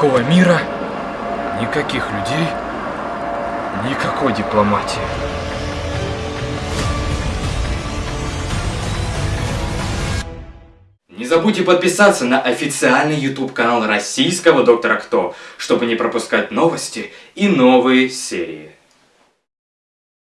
Никакого мира, никаких людей, никакой дипломатии. Не забудьте подписаться на официальный YouTube канал российского Доктора Кто, чтобы не пропускать новости и новые серии.